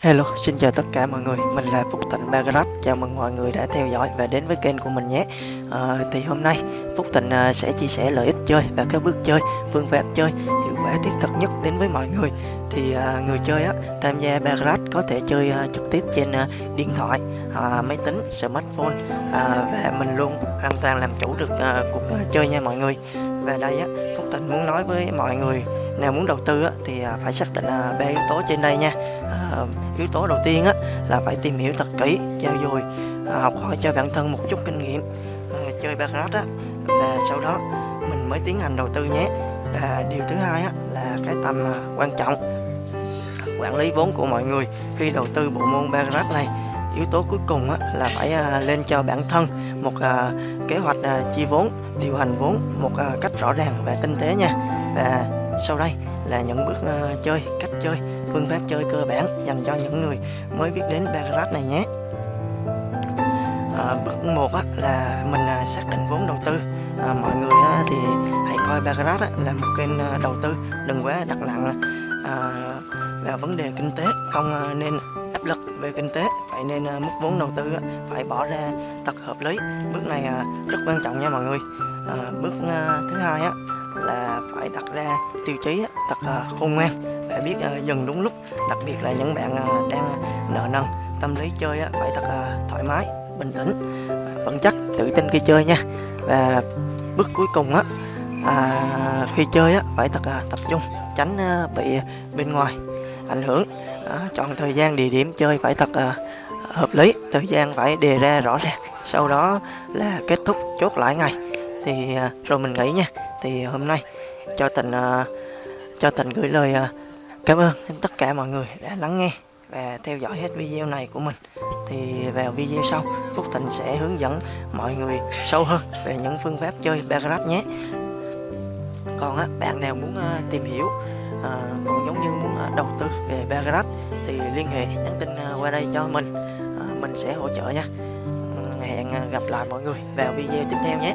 Hello, xin chào tất cả mọi người, mình là Phúc Thịnh Bagrab, chào mừng mọi người đã theo dõi và đến với kênh của mình nhé. À, Thì hôm nay Phúc Thịnh ờ, sẽ chia sẻ lợi ích chơi và các bước chơi, phương pháp chơi hiệu quả thiết thực nhất đến với mọi người. Thì à, người chơi á, tham gia Bagrab có thể chơi à, trực tiếp trên à, điện thoại, à, máy tính, smartphone à, Và mình luôn hoàn toàn làm chủ được à, cuộc à, chơi nha mọi người. Và đây á, Phúc Thịnh muốn nói với mọi người nào muốn đầu tư á, thì à, phải xác định à, ba yếu tố trên đây nha. À, yếu tố đầu tiên á, là phải tìm hiểu thật kỹ trao dồi à, học hỏi cho bản thân một chút kinh nghiệm à, chơi baccarat á. Và sau đó mình mới tiến hành đầu tư nhé. Và điều thứ hai á, là cái tầm à, quan trọng quản lý vốn của mọi người khi đầu tư bộ môn baccarat này. Yếu tố cuối cùng á, là phải à, lên cho bản thân một à, kế hoạch à, chi vốn điều hành vốn một à, cách rõ ràng và tinh tế nha. Và sau đây là những bước uh, chơi, cách chơi, phương pháp chơi cơ bản dành cho những người mới biết đến Baccarat này nhé. À, bước 1 á, là mình uh, xác định vốn đầu tư. À, mọi người á, thì hãy coi Baccarat á, là một kênh uh, đầu tư, đừng quá đặt nặng à, vào vấn đề kinh tế, không uh, nên áp lực về kinh tế, phải nên uh, mức vốn đầu tư á, phải bỏ ra thật hợp lý. Bước này uh, rất quan trọng nha mọi người. À, bước uh, thứ hai á, là phải đặt ra tiêu chí thật khôn ngoan. Và biết ờ, dừng đúng lúc đặc biệt là những bạn ờ, đang nợ nần tâm lý chơi phải thật thoải mái bình tĩnh vững chắc tự tin khi chơi nha. Và bước cuối cùng á à, khi chơi á phải thật tập trung tránh ờ, bị bên ngoài ảnh hưởng. À, chọn thời gian địa điểm chơi phải thật à, hợp lý thời gian phải đề ra rõ ràng. Sau đó là kết thúc chốt lại ngày. Thì à, rồi mình nghĩ nha thì hôm nay cho tình uh, ờ, cho tình gửi lời uh, cảm ơn tất cả mọi người đã lắng nghe và theo dõi hết video này của mình. Thì vào video sau Phúc Thịnh sẽ hướng dẫn mọi người sâu hơn về những phương pháp chơi Baccarat nhé. Còn á, bạn nào muốn uh, tìm hiểu uh, cũng giống như muốn uh, đầu tư về Baccarat thì liên hệ nhắn tin uh, qua đây cho mình. Uh, mình sẽ hỗ trợ nha. Hẹn gặp lại mọi người vào video tiếp theo nhé.